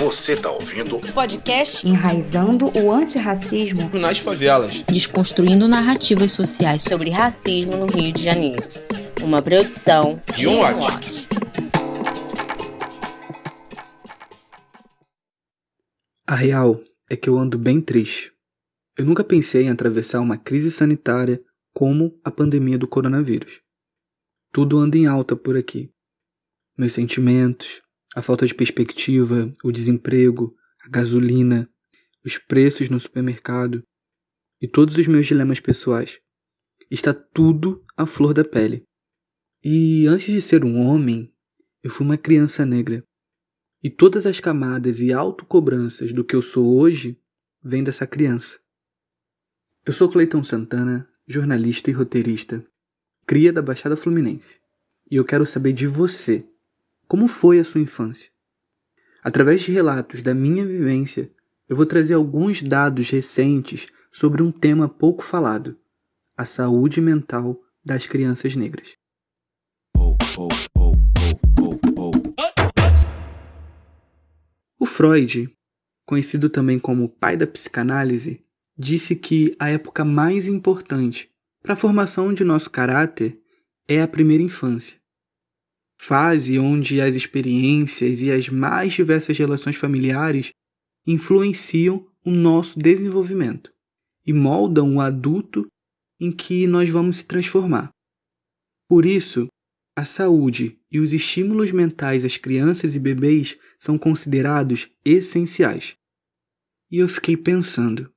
Você tá ouvindo o podcast Enraizando o Antirracismo nas Favelas, desconstruindo narrativas sociais sobre racismo no Rio de Janeiro. Uma produção e um watch. A real é que eu ando bem triste. Eu nunca pensei em atravessar uma crise sanitária como a pandemia do coronavírus. Tudo anda em alta por aqui. Meus sentimentos, a falta de perspectiva, o desemprego, a gasolina, os preços no supermercado e todos os meus dilemas pessoais. Está tudo à flor da pele. E antes de ser um homem, eu fui uma criança negra. E todas as camadas e autocobranças do que eu sou hoje vêm dessa criança. Eu sou Cleiton Santana, jornalista e roteirista, cria da Baixada Fluminense. E eu quero saber de você. Como foi a sua infância? Através de relatos da minha vivência, eu vou trazer alguns dados recentes sobre um tema pouco falado: a saúde mental das crianças negras. O Freud, conhecido também como pai da psicanálise, disse que a época mais importante para a formação de nosso caráter é a primeira infância fase onde as experiências e as mais diversas relações familiares influenciam o nosso desenvolvimento e moldam o adulto em que nós vamos se transformar. Por isso, a saúde e os estímulos mentais às crianças e bebês são considerados essenciais. E eu fiquei pensando: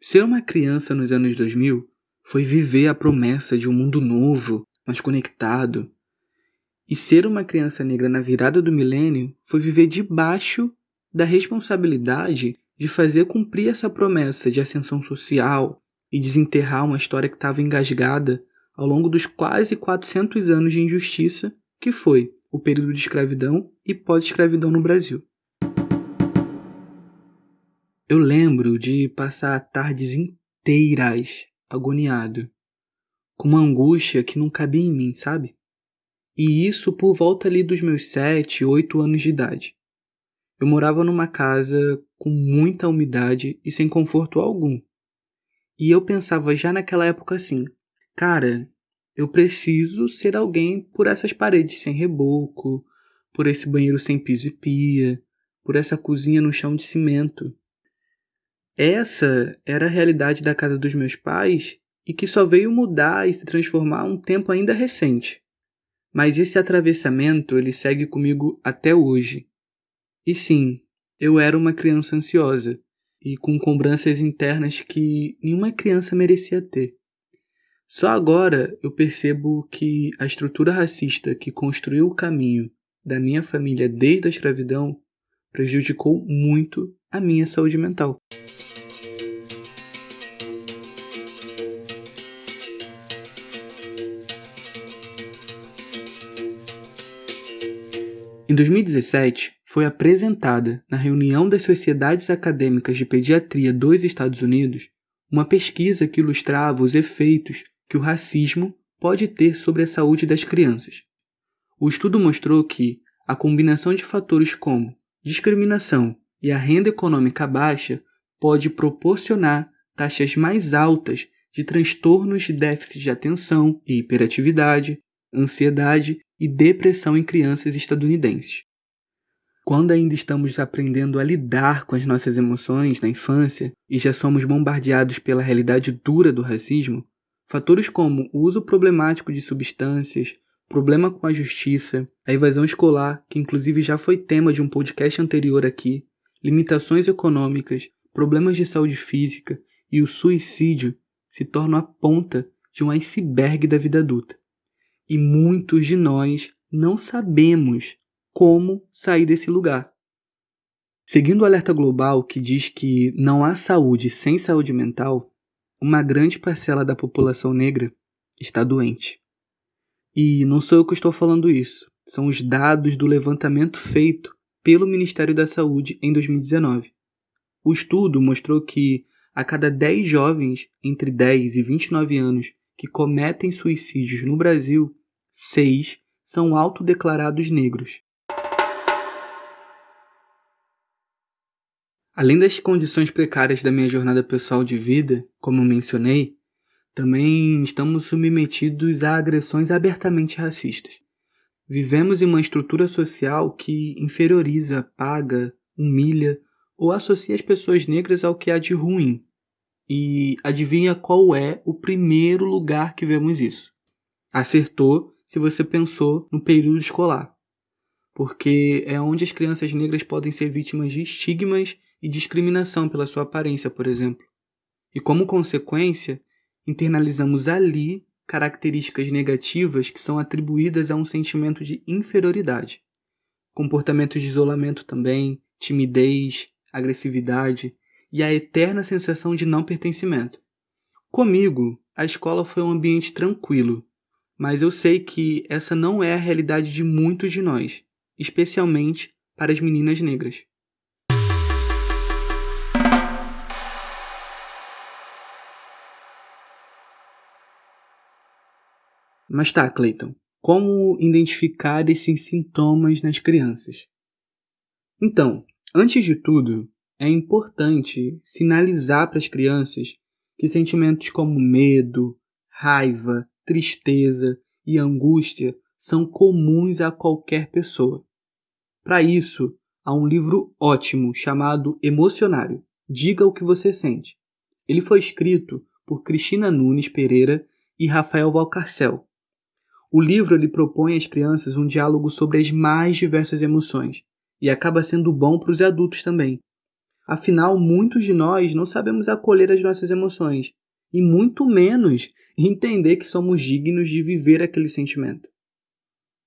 ser uma criança nos anos 2000 foi viver a promessa de um mundo novo, mais conectado, e ser uma criança negra na virada do milênio foi viver debaixo da responsabilidade de fazer cumprir essa promessa de ascensão social e desenterrar uma história que estava engasgada ao longo dos quase 400 anos de injustiça que foi o período de escravidão e pós-escravidão no Brasil. Eu lembro de passar tardes inteiras agoniado, com uma angústia que não cabia em mim, sabe? E isso por volta ali dos meus sete, oito anos de idade. Eu morava numa casa com muita umidade e sem conforto algum. E eu pensava já naquela época assim: cara, eu preciso ser alguém por essas paredes sem reboco, por esse banheiro sem piso e pia, por essa cozinha no chão de cimento. Essa era a realidade da casa dos meus pais e que só veio mudar e se transformar um tempo ainda recente. Mas esse atravessamento ele segue comigo até hoje. E sim, eu era uma criança ansiosa e com cobranças internas que nenhuma criança merecia ter. Só agora eu percebo que a estrutura racista que construiu o caminho da minha família desde a escravidão prejudicou muito a minha saúde mental. Em 2017, foi apresentada na reunião das Sociedades Acadêmicas de Pediatria dos Estados Unidos uma pesquisa que ilustrava os efeitos que o racismo pode ter sobre a saúde das crianças. O estudo mostrou que a combinação de fatores como discriminação e a renda econômica baixa pode proporcionar taxas mais altas de transtornos de déficit de atenção e hiperatividade, ansiedade e depressão em crianças estadunidenses. Quando ainda estamos aprendendo a lidar com as nossas emoções na infância e já somos bombardeados pela realidade dura do racismo, fatores como o uso problemático de substâncias, problema com a justiça, a evasão escolar, que inclusive já foi tema de um podcast anterior aqui, limitações econômicas, problemas de saúde física e o suicídio se tornam a ponta de um iceberg da vida adulta e muitos de nós não sabemos como sair desse lugar. Seguindo o alerta global que diz que não há saúde sem saúde mental, uma grande parcela da população negra está doente. E não sou eu que estou falando isso, são os dados do levantamento feito pelo Ministério da Saúde em 2019. O estudo mostrou que a cada 10 jovens entre 10 e 29 anos que cometem suicídios no Brasil, seis são autodeclarados negros. Além das condições precárias da minha jornada pessoal de vida, como mencionei, também estamos submetidos a agressões abertamente racistas. Vivemos em uma estrutura social que inferioriza, paga, humilha ou associa as pessoas negras ao que há de ruim. E adivinha qual é o primeiro lugar que vemos isso? Acertou se você pensou no período escolar, porque é onde as crianças negras podem ser vítimas de estigmas e discriminação pela sua aparência, por exemplo. E como consequência, internalizamos ali características negativas que são atribuídas a um sentimento de inferioridade. Comportamentos de isolamento também, timidez, agressividade e a eterna sensação de não pertencimento. Comigo, a escola foi um ambiente tranquilo, mas eu sei que essa não é a realidade de muitos de nós, especialmente para as meninas negras. Mas tá, Clayton, como identificar esses sintomas nas crianças? Então, antes de tudo, é importante sinalizar para as crianças que sentimentos como medo, raiva, tristeza e angústia são comuns a qualquer pessoa. Para isso, há um livro ótimo chamado Emocionário. Diga o que você sente. Ele foi escrito por Cristina Nunes Pereira e Rafael Valcarcel o livro ele propõe às crianças um diálogo sobre as mais diversas emoções e acaba sendo bom para os adultos também. Afinal, muitos de nós não sabemos acolher as nossas emoções e muito menos entender que somos dignos de viver aquele sentimento.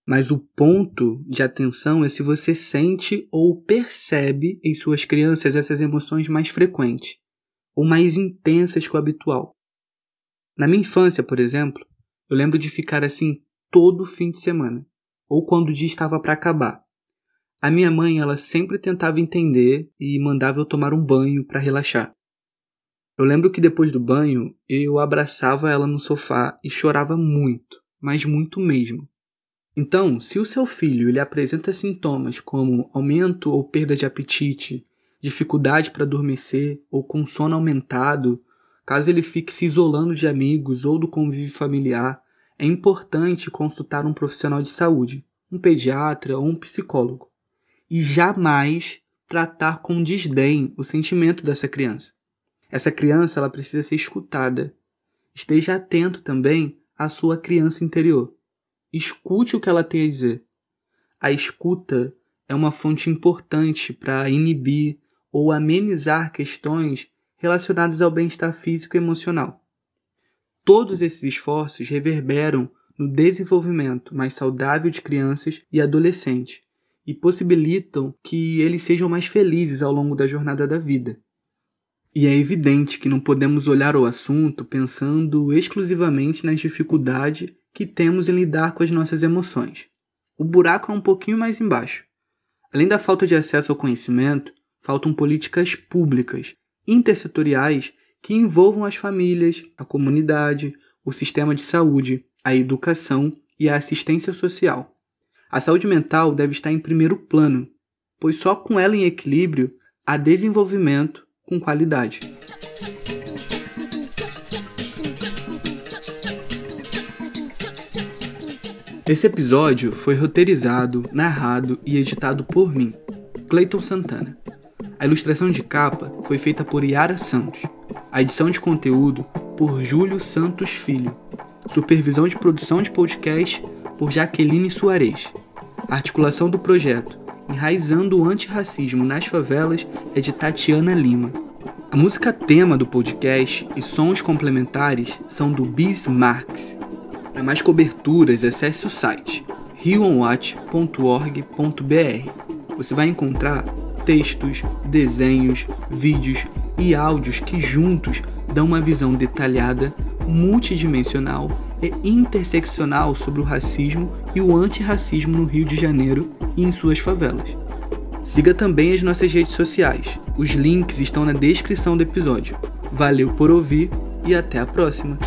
Mas o ponto de atenção é se você sente ou percebe em suas crianças essas emoções mais frequentes ou mais intensas que o habitual. Na minha infância, por exemplo, eu lembro de ficar assim todo fim de semana, ou quando o dia estava para acabar. A minha mãe, ela sempre tentava entender e mandava eu tomar um banho para relaxar. Eu lembro que depois do banho, eu abraçava ela no sofá e chorava muito, mas muito mesmo. Então, se o seu filho ele apresenta sintomas como aumento ou perda de apetite, dificuldade para adormecer ou com sono aumentado, caso ele fique se isolando de amigos ou do convívio familiar, é importante consultar um profissional de saúde, um pediatra ou um psicólogo, e jamais tratar com desdém o sentimento dessa criança. Essa criança ela precisa ser escutada. Esteja atento também à sua criança interior. Escute o que ela tem a dizer. A escuta é uma fonte importante para inibir ou amenizar questões relacionadas ao bem-estar físico e emocional. Todos esses esforços reverberam no desenvolvimento mais saudável de crianças e adolescentes e possibilitam que eles sejam mais felizes ao longo da jornada da vida. E é evidente que não podemos olhar o assunto pensando exclusivamente nas dificuldades que temos em lidar com as nossas emoções. O buraco é um pouquinho mais embaixo. Além da falta de acesso ao conhecimento, faltam políticas públicas, intersetoriais que envolvam as famílias, a comunidade, o sistema de saúde, a educação e a assistência social. A saúde mental deve estar em primeiro plano, pois só com ela em equilíbrio há desenvolvimento com qualidade. Esse episódio foi roteirizado, narrado e editado por mim, Clayton Santana. A ilustração de capa foi feita por Yara Santos. A edição de conteúdo por Júlio Santos Filho. Supervisão de produção de podcast por Jaqueline Soares. Articulação do projeto Enraizando o Antirracismo nas Favelas é de Tatiana Lima. A música tema do podcast e sons complementares são do Bis Marx. Para mais coberturas, acesse o site rioonwatch.org.br. Você vai encontrar textos, desenhos, vídeos e áudios que juntos dão uma visão detalhada, multidimensional e interseccional sobre o racismo e o antirracismo no Rio de Janeiro e em suas favelas. Siga também as nossas redes sociais. Os links estão na descrição do episódio. Valeu por ouvir e até a próxima!